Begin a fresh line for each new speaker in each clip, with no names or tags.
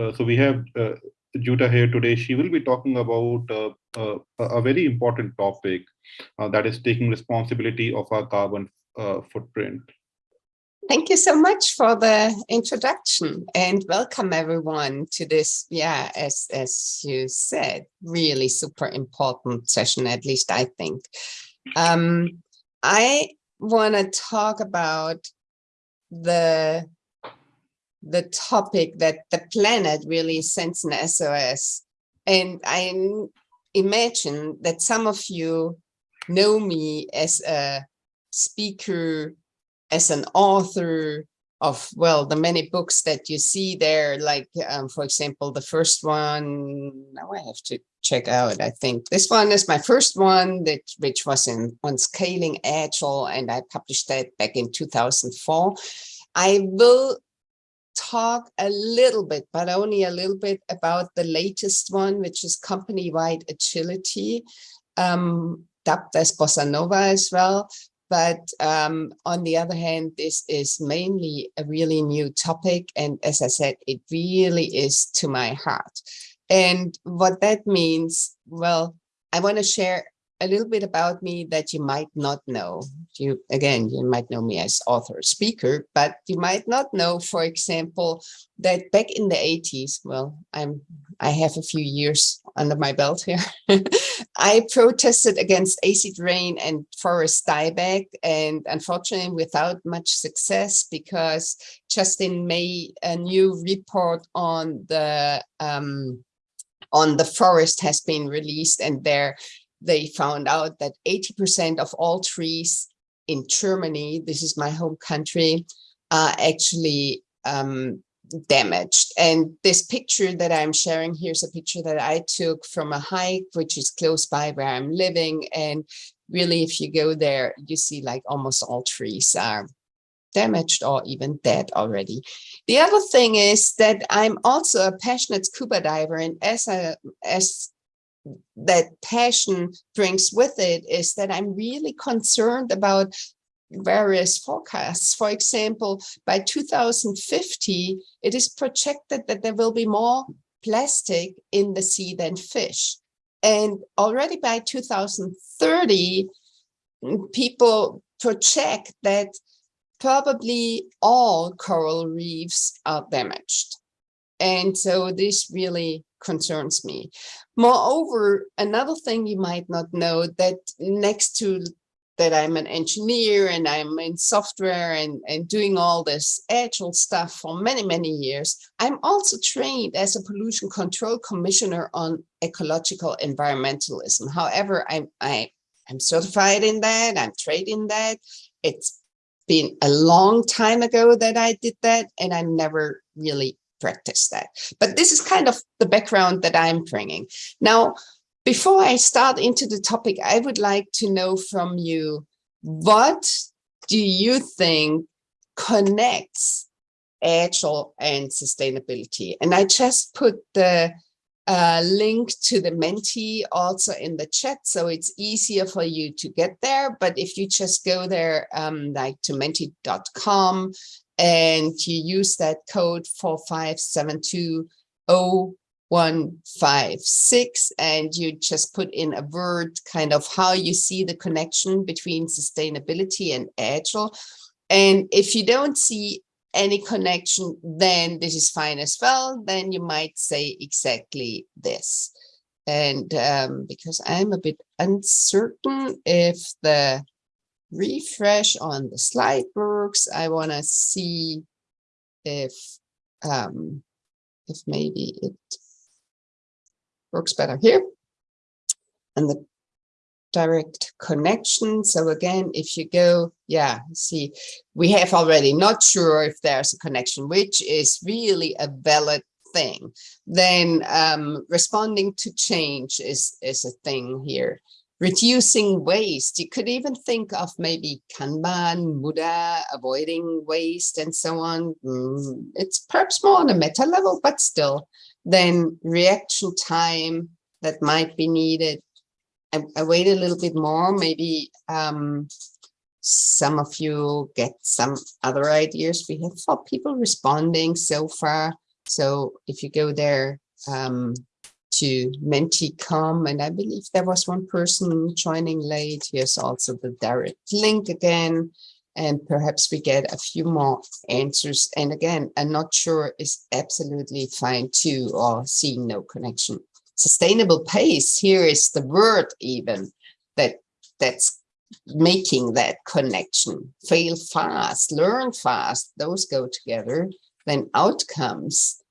uh, so we have uh, here today. She will be talking about uh, uh, a very important topic that is taking responsibility of our carbon footprint.
Thank you so much for the introduction and welcome everyone to this, yeah, as, as you said, really super important session, at least I think. Um, I want to talk about the the topic that the planet really sends an SOS. And I imagine that some of you know me as a speaker, as an author of, well, the many books that you see there, like, um, for example, the first one, now I have to check out, I think this one is my first one, that which was in on scaling agile, and I published that back in 2004. I will talk a little bit, but only a little bit about the latest one, which is company-wide agility, um, dubbed as Bossa Nova as well. But um, on the other hand, this is mainly a really new topic. And as I said, it really is to my heart. And what that means, well, I want to share a little bit about me that you might not know. You Again, you might know me as author speaker, but you might not know, for example, that back in the 80s, well, I'm I have a few years under my belt here. I protested against acid rain and forest dieback, and unfortunately without much success because just in May, a new report on the um, on the forest has been released and there they found out that 80% of all trees in Germany, this is my home country, are actually um, damaged. And this picture that I'm sharing here is a picture that I took from a hike, which is close by where I'm living. And really, if you go there, you see like almost all trees are damaged or even dead already. The other thing is that I'm also a passionate scuba diver and as a as that passion brings with it is that I'm really concerned about various forecasts. For example, by 2050, it is projected that there will be more plastic in the sea than fish. And already by 2030, people project that probably all coral reefs are damaged. And so this really concerns me. Moreover, another thing you might not know that next to that I'm an engineer and I'm in software and, and doing all this agile stuff for many, many years. I'm also trained as a pollution control commissioner on ecological environmentalism. However, I'm, I, I'm certified in that, I'm trained in that. It's been a long time ago that I did that and I never really practice that. But this is kind of the background that I'm bringing. Now, before I start into the topic, I would like to know from you, what do you think connects Agile and sustainability? And I just put the uh, link to the Menti also in the chat, so it's easier for you to get there. But if you just go there, um, like to menti.com and you use that code 45720 and you just put in a word kind of how you see the connection between sustainability and agile. And if you don't see any connection then this is fine as well. Then you might say exactly this. And um, because I'm a bit uncertain if the refresh on the slide works. I want to see if um, if maybe it works better here. And the direct connection. So again, if you go, yeah, see, we have already not sure if there's a connection, which is really a valid thing. Then um, responding to change is, is a thing here reducing waste. You could even think of maybe Kanban, Muda, avoiding waste and so on. Mm, it's perhaps more on a meta level, but still, then reaction time that might be needed. I, I wait a little bit more, maybe um, some of you get some other ideas. We have four people responding so far. So if you go there um, to Menti.com, and I believe there was one person joining late. Here's also the direct link again. And perhaps we get a few more answers. And again, I'm not sure is absolutely fine too, or seeing no connection. Sustainable pace, here is the word even that that's making that connection. Fail fast, learn fast, those go together. Then outcomes,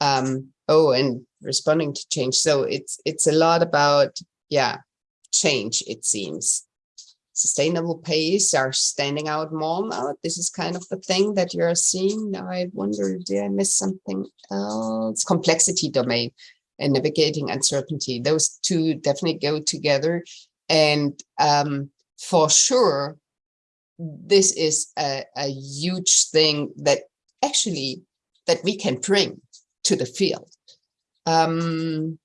um, oh, and responding to change. So it's it's a lot about, yeah, change, it seems. Sustainable pace are standing out more now. This is kind of the thing that you're seeing. Now I wonder, did I miss something else? Complexity domain and navigating uncertainty. Those two definitely go together. And um, for sure, this is a, a huge thing that actually that we can bring to the field. Um,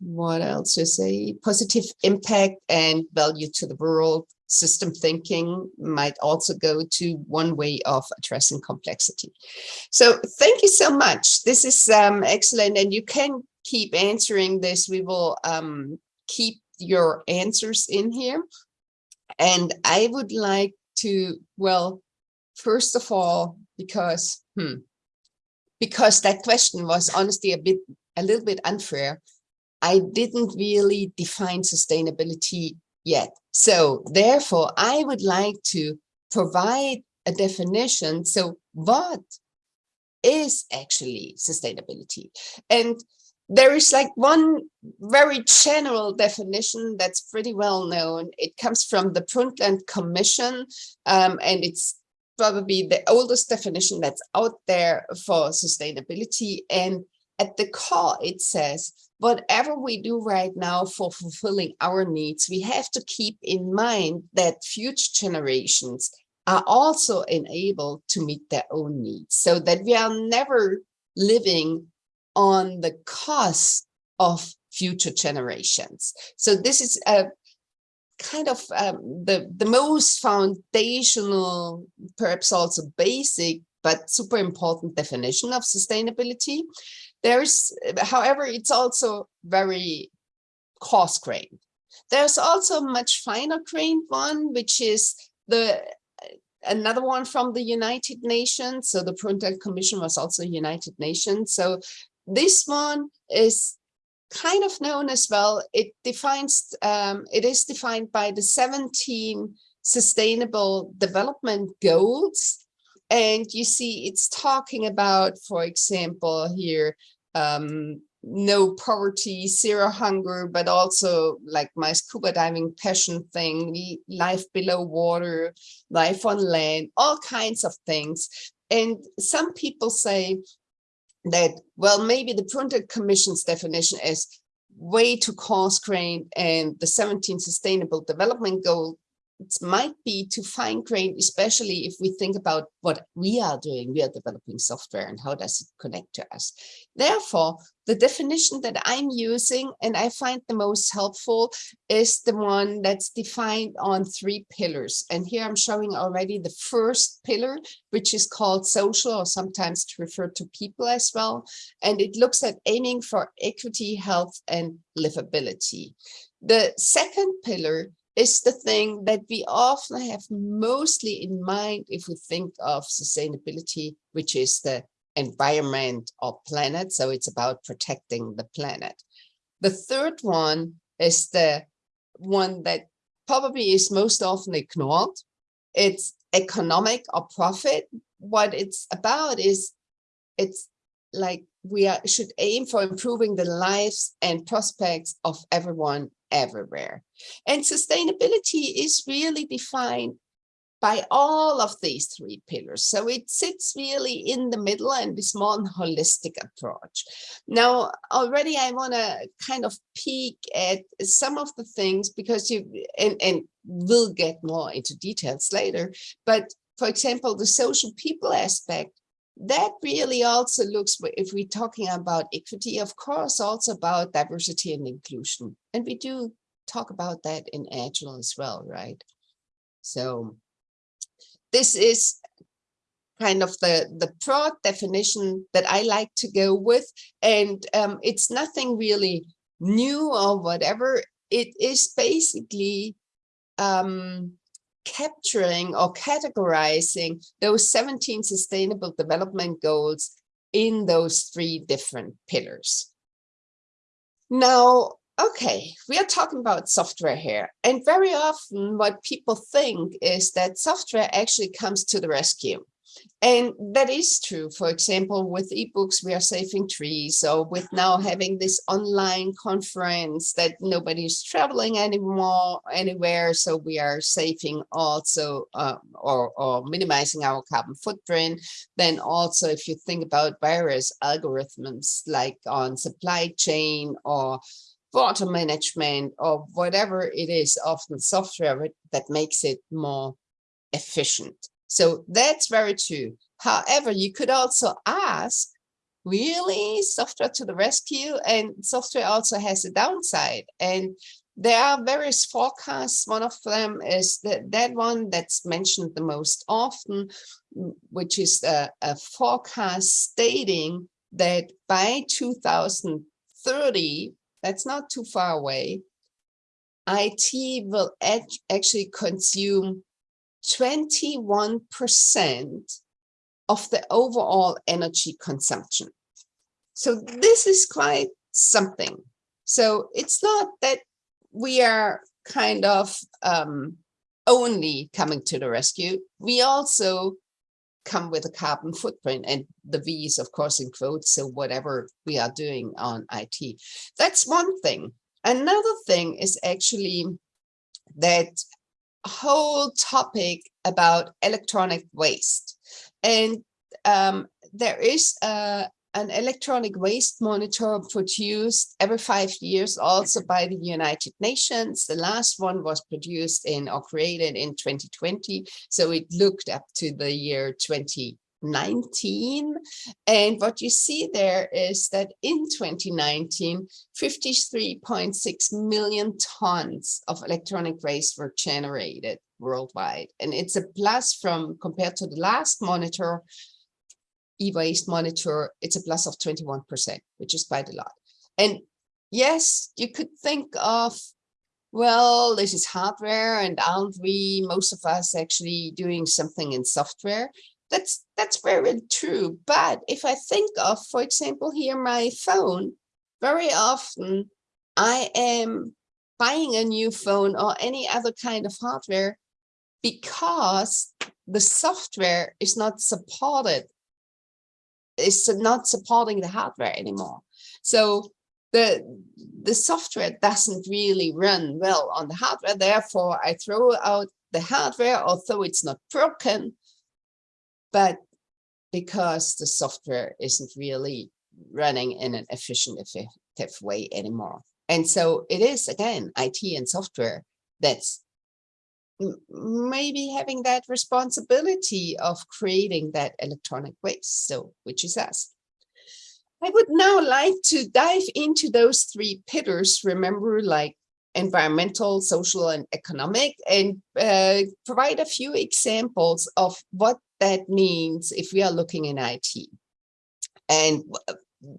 what else to say? Positive impact and value to the world. System thinking might also go to one way of addressing complexity. So thank you so much. This is um, excellent. And you can keep answering this. We will um, keep your answers in here. And I would like to, well, first of all, because, hmm, because that question was honestly a bit, a little bit unfair. I didn't really define sustainability yet. So therefore, I would like to provide a definition. So what is actually sustainability? And there is like one very general definition that's pretty well known. It comes from the Brundtland Commission, um, and it's probably the oldest definition that's out there for sustainability. And at the call, it says, whatever we do right now for fulfilling our needs, we have to keep in mind that future generations are also enabled to meet their own needs so that we are never living on the cost of future generations. So this is a kind of um, the, the most foundational, perhaps also basic, but super important definition of sustainability. There's, however, it's also very coarse grained. There's also a much finer grained one, which is the another one from the United Nations. So the Brundtland Commission was also United Nations. So this one is kind of known as well. It defines, um, it is defined by the 17 sustainable development goals. And you see it's talking about, for example, here, um, no poverty, zero hunger, but also like my scuba diving passion thing, life below water, life on land, all kinds of things. And some people say, that, well, maybe the Brundtland Commission's definition is way too coarse grained and the 17 sustainable development goal it might be to fine grained, especially if we think about what we are doing. We are developing software and how does it connect to us. Therefore, the definition that I'm using and I find the most helpful is the one that's defined on three pillars. And here I'm showing already the first pillar, which is called social or sometimes referred to people as well. And it looks at aiming for equity, health, and livability. The second pillar is the thing that we often have mostly in mind if we think of sustainability, which is the environment or planet. So it's about protecting the planet. The third one is the one that probably is most often ignored. It's economic or profit. What it's about is it's like we are, should aim for improving the lives and prospects of everyone everywhere. And sustainability is really defined by all of these three pillars. So it sits really in the middle and is more holistic approach. Now, already I want to kind of peek at some of the things because you, and, and we'll get more into details later, but for example, the social people aspect that really also looks, if we're talking about equity, of course, also about diversity and inclusion. And we do talk about that in Agile as well, right? So this is kind of the, the broad definition that I like to go with. And um, it's nothing really new or whatever. It is basically um, capturing or categorizing those 17 sustainable development goals in those three different pillars. Now, okay, we are talking about software here. And very often what people think is that software actually comes to the rescue. And that is true. For example, with ebooks, we are saving trees. So with now having this online conference that nobody's traveling anymore anywhere. So we are saving also uh, or, or minimizing our carbon footprint. Then also, if you think about various algorithms like on supply chain or water management or whatever it is, often software that makes it more efficient. So that's very true. However, you could also ask, really software to the rescue and software also has a downside and there are various forecasts. One of them is that, that one that's mentioned the most often, which is a, a forecast stating that by 2030, that's not too far away, IT will actually consume 21% of the overall energy consumption. So this is quite something. So it's not that we are kind of um, only coming to the rescue. We also come with a carbon footprint and the V is of course in quotes. So whatever we are doing on IT, that's one thing. Another thing is actually that whole topic about electronic waste. And um, there is a, an electronic waste monitor produced every five years also by the United Nations. The last one was produced in or created in 2020. So it looked up to the year 20 19 and what you see there is that in 2019 53.6 million tons of electronic waste were generated worldwide. And it's a plus from compared to the last monitor e-waste monitor it's a plus of 21 percent which is quite a lot. And yes you could think of well this is hardware and aren't we most of us actually doing something in software that's that's very true. But if I think of, for example, here my phone, very often I am buying a new phone or any other kind of hardware because the software is not supported. It's not supporting the hardware anymore. So the the software doesn't really run well on the hardware. Therefore, I throw out the hardware, although it's not broken, but because the software isn't really running in an efficient, effective way anymore. And so it is, again, IT and software that's maybe having that responsibility of creating that electronic waste, so which is us. I would now like to dive into those three pillars, remember like environmental, social, and economic, and uh, provide a few examples of what that means if we are looking in IT. And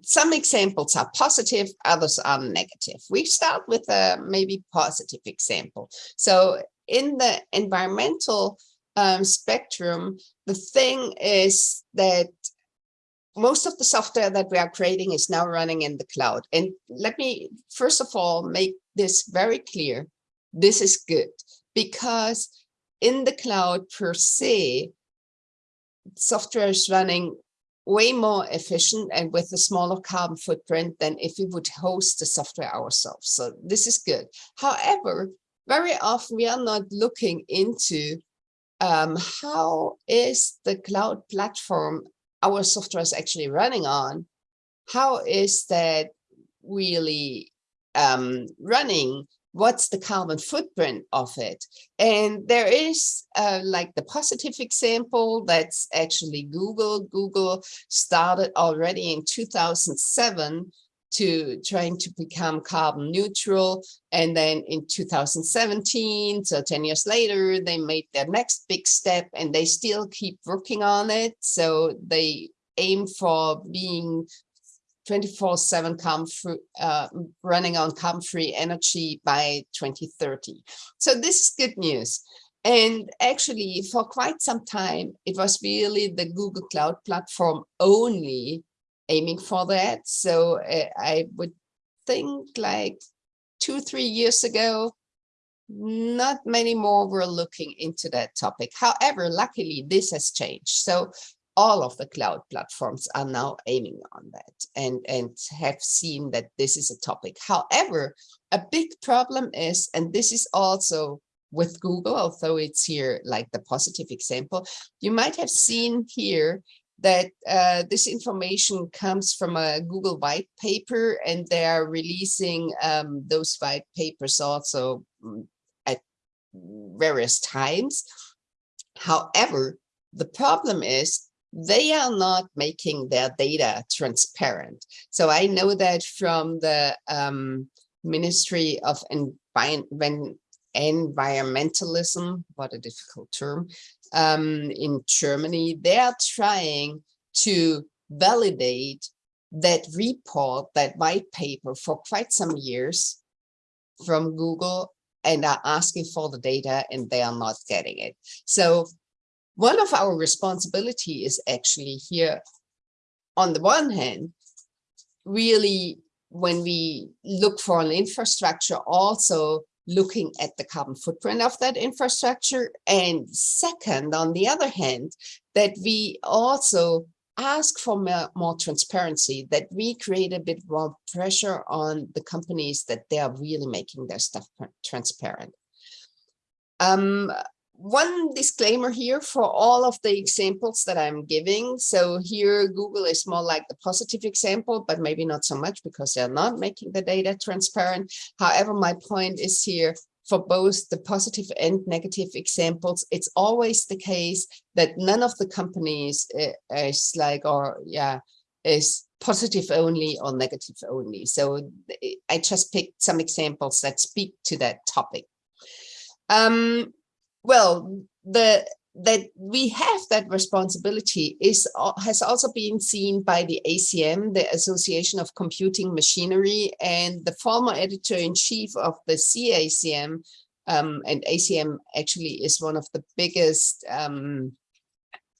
some examples are positive, others are negative. We start with a maybe positive example. So in the environmental um, spectrum, the thing is that most of the software that we are creating is now running in the cloud. And let me, first of all, make this very clear. This is good because in the cloud per se, software is running way more efficient and with a smaller carbon footprint than if we would host the software ourselves. So this is good. However, very often we are not looking into um, how is the cloud platform our software is actually running on, how is that really um, running what's the carbon footprint of it? And there is uh, like the positive example that's actually Google. Google started already in 2007 to trying to become carbon neutral. And then in 2017, so 10 years later, they made their next big step and they still keep working on it. So they aim for being 24-7 carbon free, uh, running on carbon free energy by 2030. So this is good news. And actually, for quite some time, it was really the Google Cloud Platform only aiming for that. So uh, I would think like two, three years ago, not many more were looking into that topic. However, luckily, this has changed. So all of the cloud platforms are now aiming on that and, and have seen that this is a topic. However, a big problem is, and this is also with Google, although it's here like the positive example, you might have seen here that uh, this information comes from a Google white paper and they are releasing um, those white papers also mm, at various times. However, the problem is they are not making their data transparent. So I know that from the um, Ministry of Envi environmentalism, what a difficult term, um, in Germany, they are trying to validate that report, that white paper for quite some years from Google and are asking for the data and they are not getting it. So one of our responsibility is actually here, on the one hand, really when we look for an infrastructure also looking at the carbon footprint of that infrastructure. And second, on the other hand, that we also ask for more, more, transparency, that we create a bit more pressure on the companies that they are really making their stuff transparent. Um, one disclaimer here for all of the examples that I'm giving. So here Google is more like the positive example, but maybe not so much because they're not making the data transparent. However, my point is here for both the positive and negative examples, it's always the case that none of the companies uh, is like, or yeah, is positive only or negative only. So I just picked some examples that speak to that topic. Um, well, the that we have that responsibility is has also been seen by the ACM, the Association of Computing Machinery, and the former editor-in-chief of the CACM, um, and ACM actually is one of the biggest um,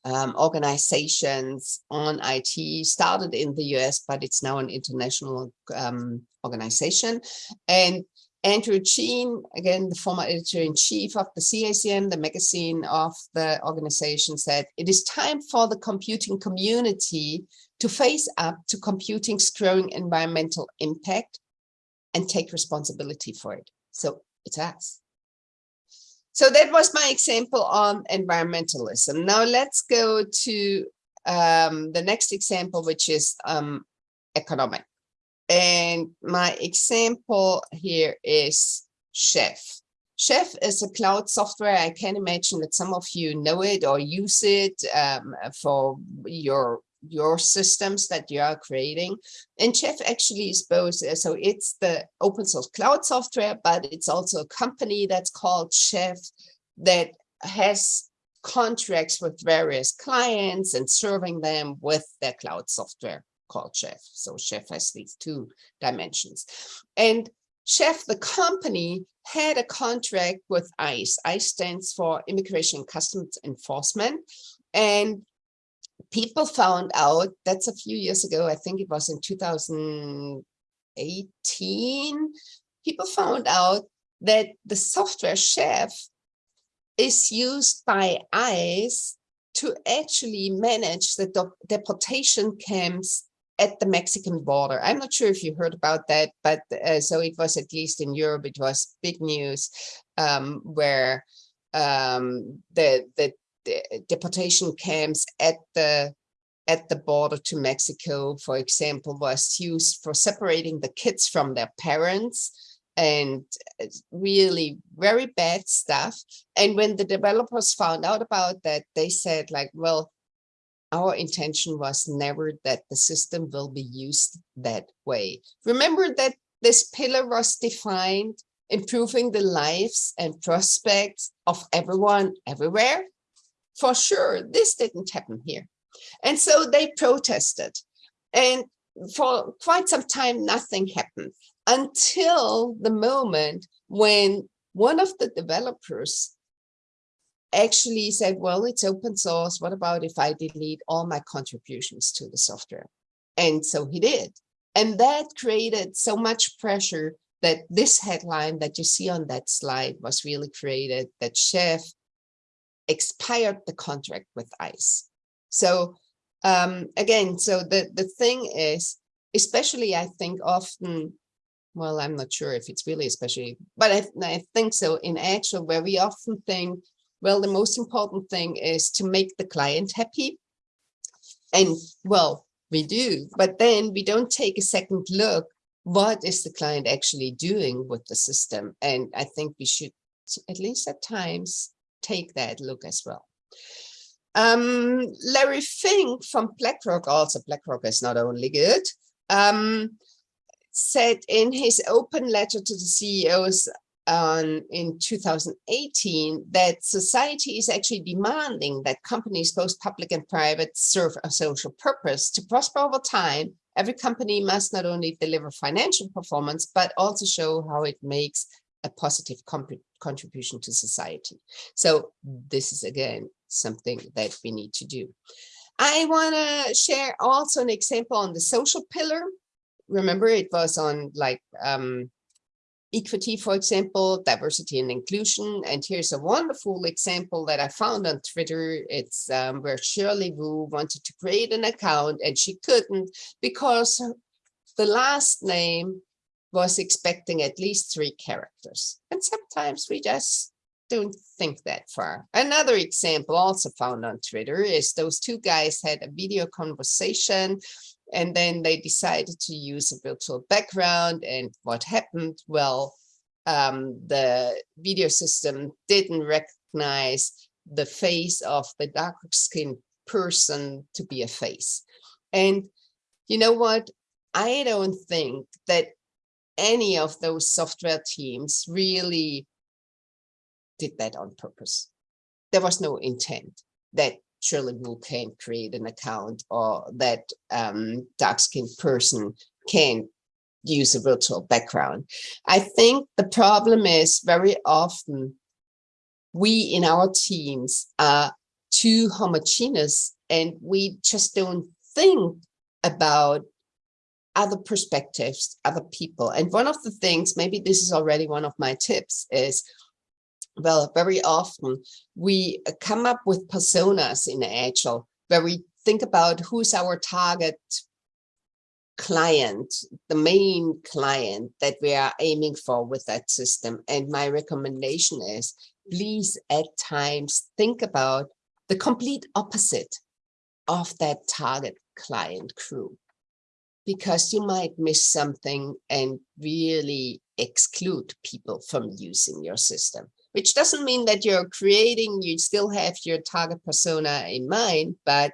um, organizations on IT, started in the US, but it's now an international um, organization. And Andrew Chien, again, the former editor-in-chief of the CACM, the magazine of the organization said, it is time for the computing community to face up to computing's growing environmental impact and take responsibility for it. So it's us. So that was my example on environmentalism. Now let's go to um, the next example, which is um, economic. And my example here is Chef. Chef is a cloud software. I can imagine that some of you know it or use it um, for your your systems that you are creating. And Chef actually is both. Uh, so it's the open source cloud software, but it's also a company that's called Chef that has contracts with various clients and serving them with their cloud software called Chef. So Chef has these two dimensions. And Chef, the company, had a contract with ICE. ICE stands for Immigration Customs Enforcement. And people found out, that's a few years ago, I think it was in 2018, people found out that the software Chef is used by ICE to actually manage the deportation camps at the Mexican border. I'm not sure if you heard about that, but uh, so it was at least in Europe, it was big news um, where um, the, the, the deportation camps at the at the border to Mexico, for example, was used for separating the kids from their parents and really very bad stuff. And when the developers found out about that, they said like, well, our intention was never that the system will be used that way. Remember that this pillar was defined improving the lives and prospects of everyone everywhere? For sure, this didn't happen here. And so they protested. And for quite some time, nothing happened until the moment when one of the developers actually said, well, it's open source. What about if I delete all my contributions to the software? And so he did. And that created so much pressure that this headline that you see on that slide was really created that Chef expired the contract with ICE. So um, again, so the, the thing is, especially I think often, well, I'm not sure if it's really especially, but I, I think so in Agile, where we often think, well, the most important thing is to make the client happy. And well, we do, but then we don't take a second look what is the client actually doing with the system? And I think we should, at least at times, take that look as well. Um, Larry Fink from BlackRock, also BlackRock is not only good, um, said in his open letter to the CEOs on, in 2018 that society is actually demanding that companies, both public and private, serve a social purpose to prosper over time Every company must not only deliver financial performance, but also show how it makes a positive contribution to society. So this is again something that we need to do. I want to share also an example on the social pillar. Remember, it was on like um, equity, for example, diversity and inclusion. And here's a wonderful example that I found on Twitter. It's um, where Shirley Wu wanted to create an account and she couldn't because the last name was expecting at least three characters. And sometimes we just don't think that far. Another example also found on Twitter is those two guys had a video conversation and then they decided to use a virtual background. And what happened? Well, um, the video system didn't recognize the face of the dark skinned person to be a face. And you know what? I don't think that any of those software teams really did that on purpose. There was no intent that Shirley Wu can create an account or that um, dark-skinned person can use a virtual background. I think the problem is very often we in our teams are too homogeneous and we just don't think about other perspectives, other people. And one of the things, maybe this is already one of my tips, is well, very often we uh, come up with personas in Agile where we think about who's our target client, the main client that we are aiming for with that system. And my recommendation is please at times think about the complete opposite of that target client crew because you might miss something and really exclude people from using your system which doesn't mean that you're creating, you still have your target persona in mind, but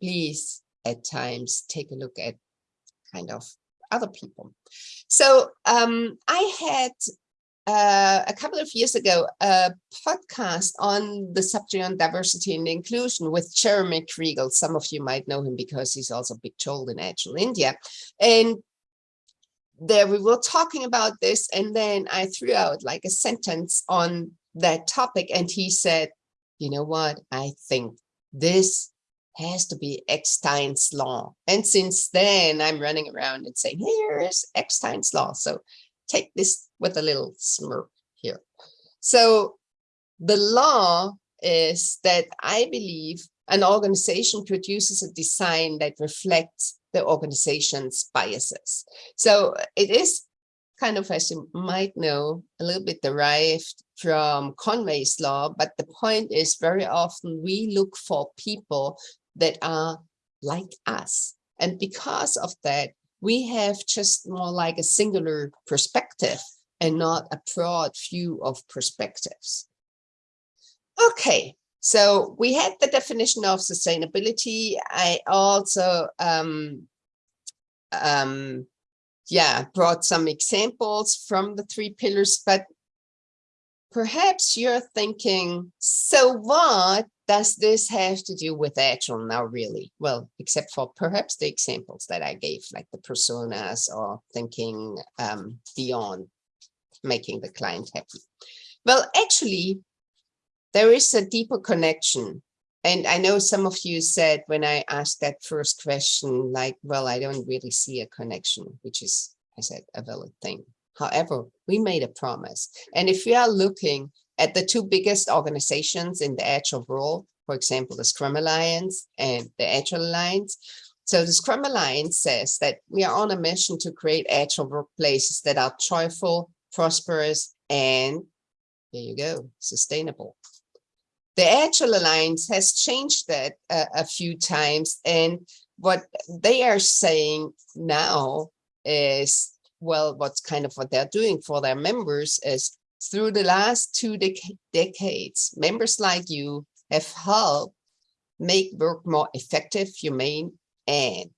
please at times take a look at kind of other people. So um, I had uh, a couple of years ago a podcast on the subject on diversity and inclusion with Jeremy Kriegel. Some of you might know him because he's also big told in Agile India. And there we were talking about this and then I threw out like a sentence on that topic and he said, you know what, I think this has to be Eckstein's law. And since then I'm running around and saying, here is Eckstein's law. So take this with a little smirk here. So the law is that I believe an organization produces a design that reflects the organization's biases. So it is kind of, as you might know, a little bit derived from Conway's law, but the point is very often we look for people that are like us. And because of that, we have just more like a singular perspective and not a broad view of perspectives. Okay, So we had the definition of sustainability. I also, um, um, yeah, brought some examples from the three pillars, but perhaps you're thinking, so what does this have to do with Agile now really? Well, except for perhaps the examples that I gave, like the personas or thinking um, beyond making the client happy. Well, actually, there is a deeper connection. And I know some of you said when I asked that first question, like, well, I don't really see a connection, which is, I said, a valid thing. However, we made a promise. And if we are looking at the two biggest organizations in the Agile world, for example, the Scrum Alliance and the Agile Alliance, so the Scrum Alliance says that we are on a mission to create Agile workplaces that are joyful, prosperous, and there you go, sustainable. The Agile Alliance has changed that a few times. And what they are saying now is, well, what's kind of what they're doing for their members is through the last two dec decades, members like you have helped make work more effective, humane, and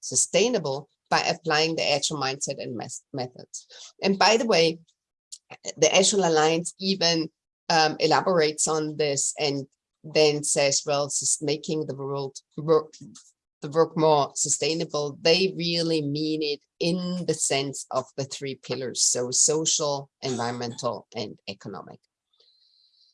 sustainable by applying the Agile mindset and methods. And by the way, the Agile Alliance even um, elaborates on this and then says, well, making the world work, the work more sustainable, they really mean it in the sense of the three pillars, so social, environmental, and economic.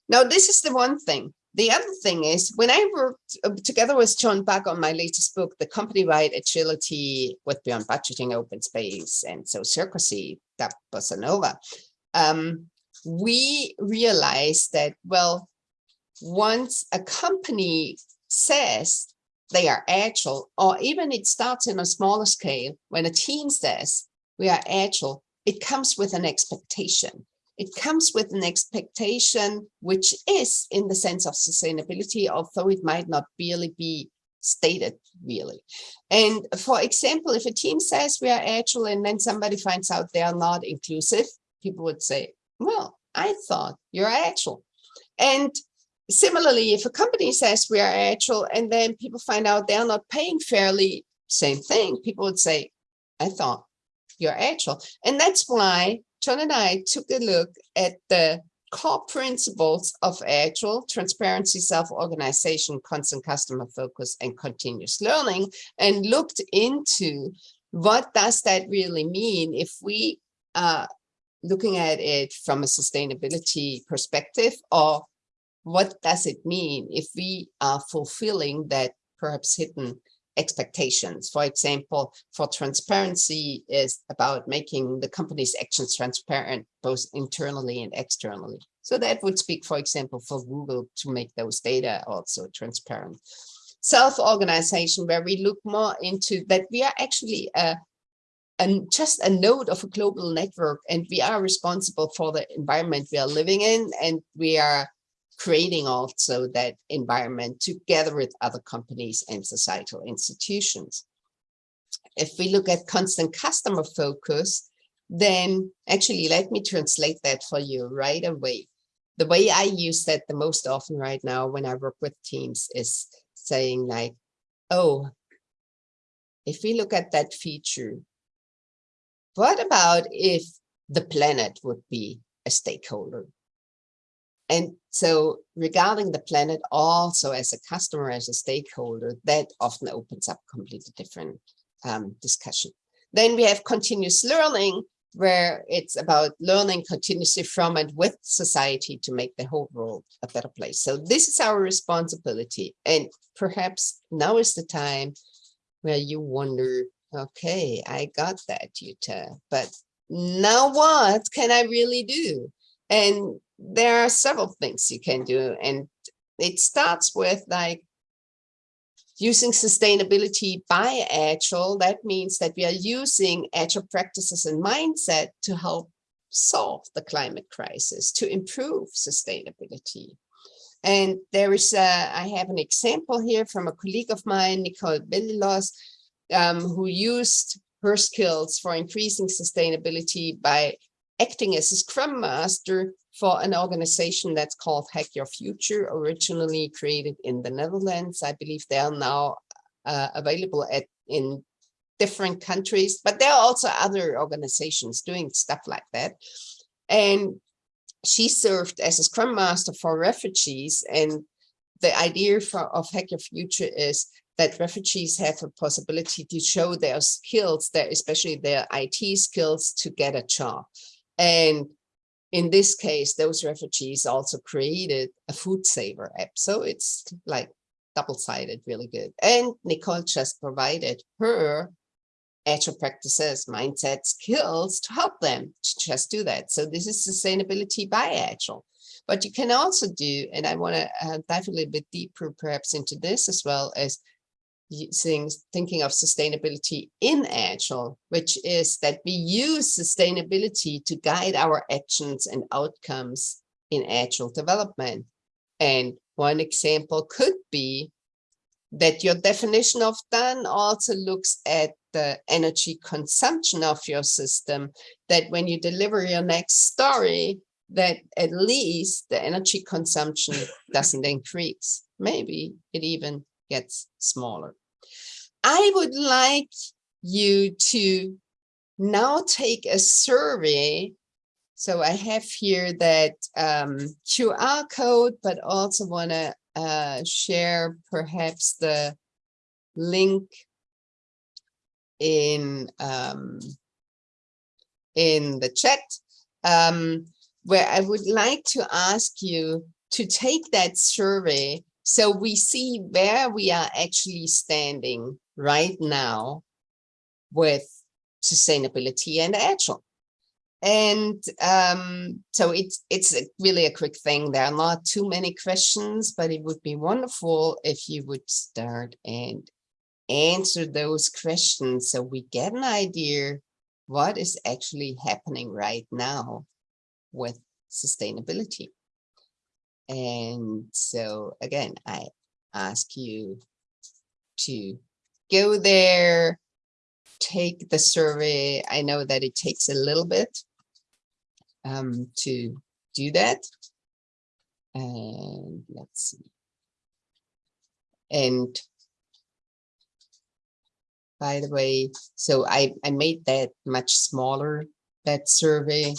Now, this is the one thing. The other thing is when I worked uh, together with John Buck on my latest book, The Company-Wide Agility with Beyond Budgeting, Open Space, and Sociocracy, that Bossa Nova, um, we realized that, well, once a company says they are agile, or even it starts in a smaller scale, when a team says we are agile, it comes with an expectation. It comes with an expectation, which is in the sense of sustainability, although it might not really be stated really. And for example, if a team says we are agile and then somebody finds out they are not inclusive, people would say, well, I thought you're agile. And similarly, if a company says we are agile and then people find out they're not paying fairly, same thing, people would say, I thought you're agile. And that's why John and I took a look at the core principles of agile transparency self-organization constant customer focus and continuous learning and looked into what does that really mean if we uh, looking at it from a sustainability perspective or what does it mean if we are fulfilling that perhaps hidden expectations. For example, for transparency is about making the company's actions transparent, both internally and externally. So that would speak, for example, for Google to make those data also transparent. Self-organization, where we look more into that we are actually a and just a node of a global network and we are responsible for the environment we are living in and we are creating also that environment together with other companies and societal institutions. If we look at constant customer focus, then actually let me translate that for you right away. The way I use that the most often right now when I work with teams is saying like, oh, if we look at that feature, what about if the planet would be a stakeholder? And so regarding the planet also as a customer, as a stakeholder, that often opens up completely different um, discussion. Then we have continuous learning, where it's about learning continuously from and with society to make the whole world a better place. So this is our responsibility. And perhaps now is the time where you wonder, Okay, I got that, Jutta. But now what can I really do? And there are several things you can do. And it starts with like using sustainability by Agile. That means that we are using Agile practices and mindset to help solve the climate crisis, to improve sustainability. And there is, a, I have an example here from a colleague of mine, Nicole Belilos, um, who used her skills for increasing sustainability by acting as a scrum master for an organization that's called Hack Your Future, originally created in the Netherlands. I believe they are now uh, available at in different countries, but there are also other organizations doing stuff like that. And she served as a scrum master for refugees. And the idea for, of Hack Your Future is that refugees have a possibility to show their skills, their, especially their IT skills to get a job. And in this case, those refugees also created a food saver app. So it's like double-sided, really good. And Nicole just provided her agile practices, mindset, skills to help them to just do that. So this is sustainability by agile. But you can also do, and I want to uh, dive a little bit deeper perhaps into this as well as things thinking of sustainability in agile which is that we use sustainability to guide our actions and outcomes in agile development. And one example could be that your definition of done also looks at the energy consumption of your system that when you deliver your next story that at least the energy consumption doesn't increase. Maybe it even gets smaller I would like you to now take a survey. So I have here that um, QR code, but also want to uh, share perhaps the link in um, in the chat, um, where I would like to ask you to take that survey so we see where we are actually standing right now with sustainability and agile. And um, so it's it's really a quick thing. There are not too many questions, but it would be wonderful if you would start and answer those questions so we get an idea what is actually happening right now with sustainability. And so again, I ask you to go there, take the survey. I know that it takes a little bit um, to do that. And let's see. And by the way, so I, I made that much smaller, that survey.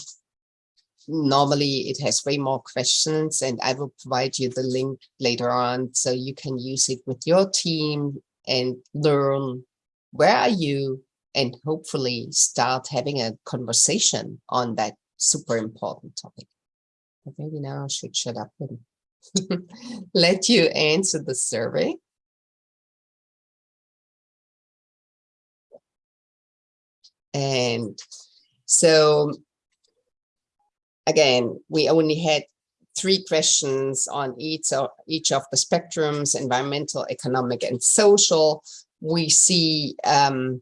Normally it has way more questions and I will provide you the link later on so you can use it with your team and learn where are you and hopefully start having a conversation on that super important topic. But maybe now I should shut up and let you answer the survey. And so again, we only had three questions on each of, each of the spectrums, environmental, economic, and social. We see um,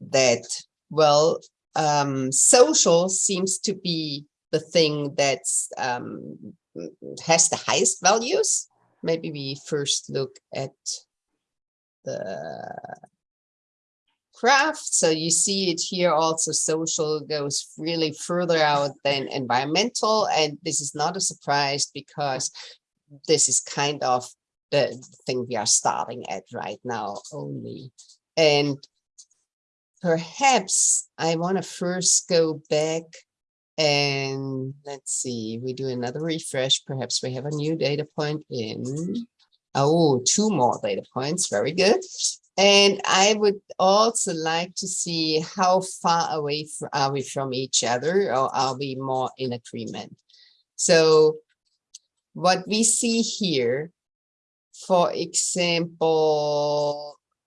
that, well, um, social seems to be the thing that um, has the highest values. Maybe we first look at the craft. So you see it here also social goes really further out than environmental. And this is not a surprise because this is kind of the thing we are starting at right now only. And perhaps I want to first go back and let's see, we do another refresh. Perhaps we have a new data point in. Oh, two more data points. Very good. And I would also like to see how far away are we from each other or are we more in agreement? So what we see here, for example,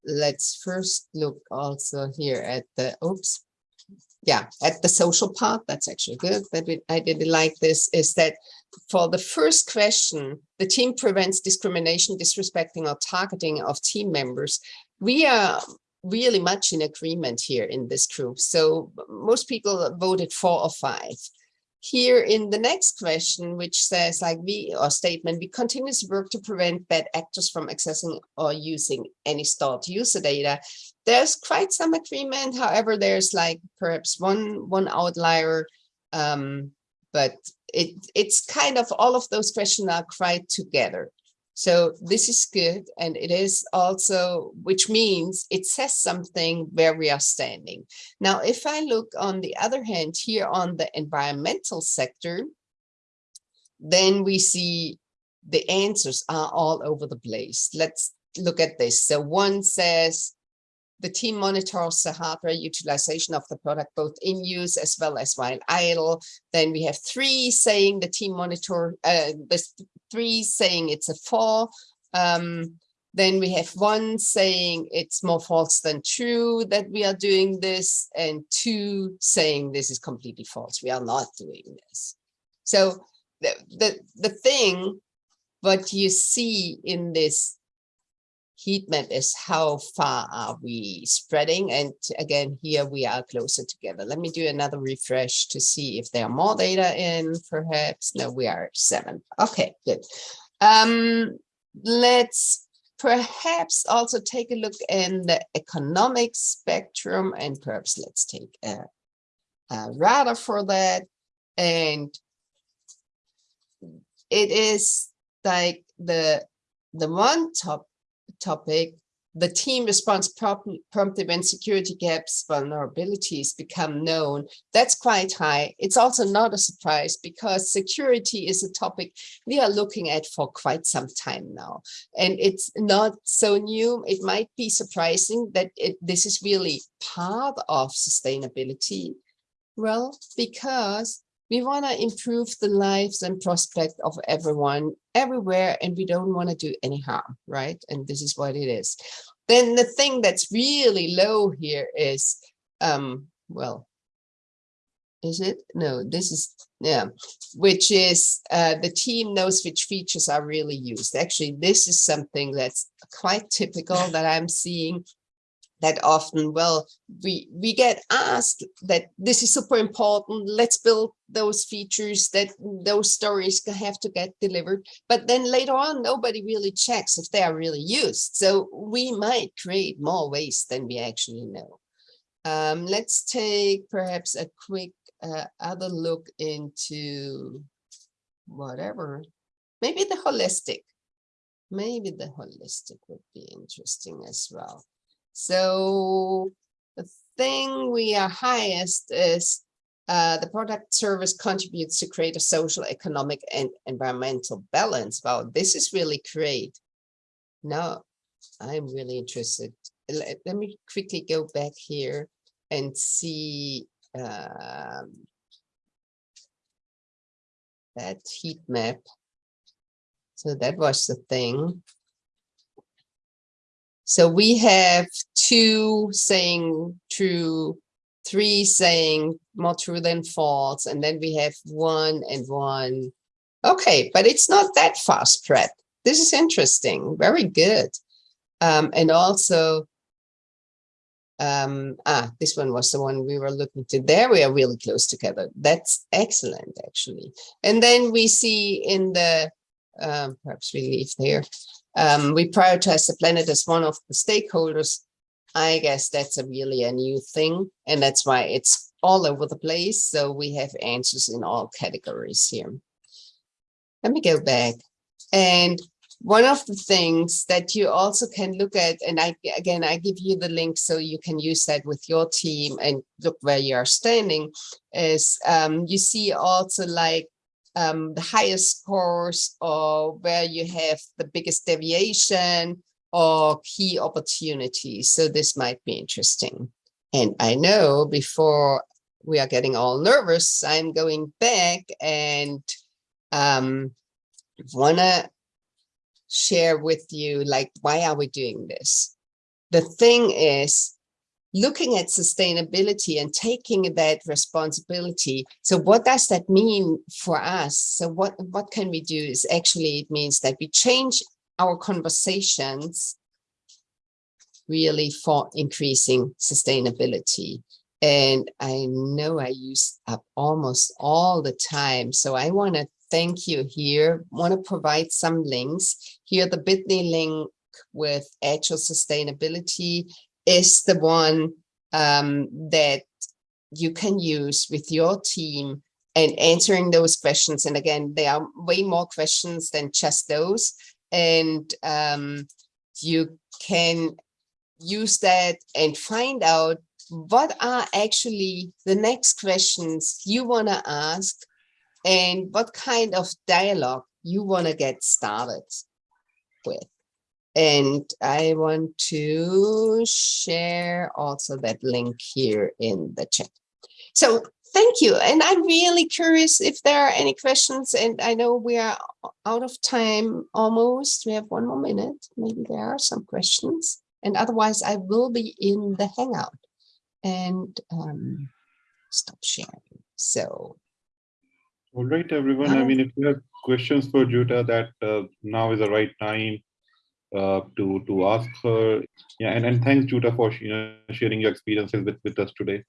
let's first look also here at the, oops, yeah, at the social part, that's actually good, but I didn't like this, is that for the first question, the team prevents discrimination, disrespecting or targeting of team members we are really much in agreement here in this group. So most people voted four or five. Here in the next question, which says like we or statement, we continuously work to prevent bad actors from accessing or using any stored user data. There's quite some agreement. However, there's like perhaps one one outlier Um, but it it's kind of all of those questions are quite together. So this is good. And it is also, which means it says something where we are standing. Now, if I look on the other hand here on the environmental sector, then we see the answers are all over the place. Let's look at this. So one says the team monitors the hardware utilization of the product, both in use as well as while idle. Then we have three saying the team monitor, uh, the three saying it's a four. Um, then we have one saying it's more false than true that we are doing this, and two saying this is completely false. We are not doing this. So the, the, the thing, what you see in this heat map is how far are we spreading and again here we are closer together. Let me do another refresh to see if there are more data in perhaps. No we are seven. Okay good. Um let's perhaps also take a look in the economic spectrum and perhaps let's take a, a radar for that. And it is like the the one top topic, the team responds promptly when security gaps, vulnerabilities become known. That's quite high. It's also not a surprise because security is a topic we are looking at for quite some time now. And it's not so new. It might be surprising that it, this is really part of sustainability. Well, because we want to improve the lives and prospect of everyone everywhere, and we don't want to do any harm, right? And this is what it is. Then the thing that's really low here is, um, well, is it? No, this is, yeah, which is uh, the team knows which features are really used. Actually, this is something that's quite typical that I'm seeing that often, well, we, we get asked that this is super important, let's build those features that those stories have to get delivered. But then later on, nobody really checks if they are really used. So we might create more waste than we actually know. Um, let's take perhaps a quick uh, other look into whatever, maybe the holistic. Maybe the holistic would be interesting as well. So the thing we are highest is uh, the product service contributes to create a social, economic, and environmental balance. Wow, this is really great. Now, I'm really interested. Let, let me quickly go back here and see um, that heat map. So that was the thing. So we have two saying true, three saying more true than false, and then we have one and one. Okay, but it's not that far spread. This is interesting, very good. Um, and also, um, ah, this one was the one we were looking to. There we are really close together. That's excellent, actually. And then we see in the, um, perhaps we leave there, um, we prioritize the planet as one of the stakeholders. I guess that's a really a new thing. And that's why it's all over the place. So we have answers in all categories here. Let me go back. And one of the things that you also can look at, and I again, I give you the link so you can use that with your team and look where you are standing, is um, you see also like um, the highest scores or where you have the biggest deviation or key opportunities. So this might be interesting. And I know before we are getting all nervous, I'm going back and um, want to share with you, like, why are we doing this? The thing is, looking at sustainability and taking that responsibility. So what does that mean for us? So what, what can we do is actually it means that we change our conversations really for increasing sustainability. And I know I use up almost all the time. So I want to thank you here, want to provide some links. Here, the bit.ly link with actual Sustainability is the one um, that you can use with your team and answering those questions. And again, there are way more questions than just those. And um, you can use that and find out what are actually the next questions you want to ask and what kind of dialogue you want to get started with. And I want to share also that link here in the chat. So thank you. And I'm really curious if there are any questions. And I know we are out of time almost. We have one more minute. Maybe there are some questions. And otherwise, I will be in the Hangout and um, stop sharing. So.
All right, everyone. I mean, if you have questions for Jutta, that uh, now is the right time uh, to to ask her. Yeah, and, and thanks, Jutta, for you know, sharing your experiences with, with us today.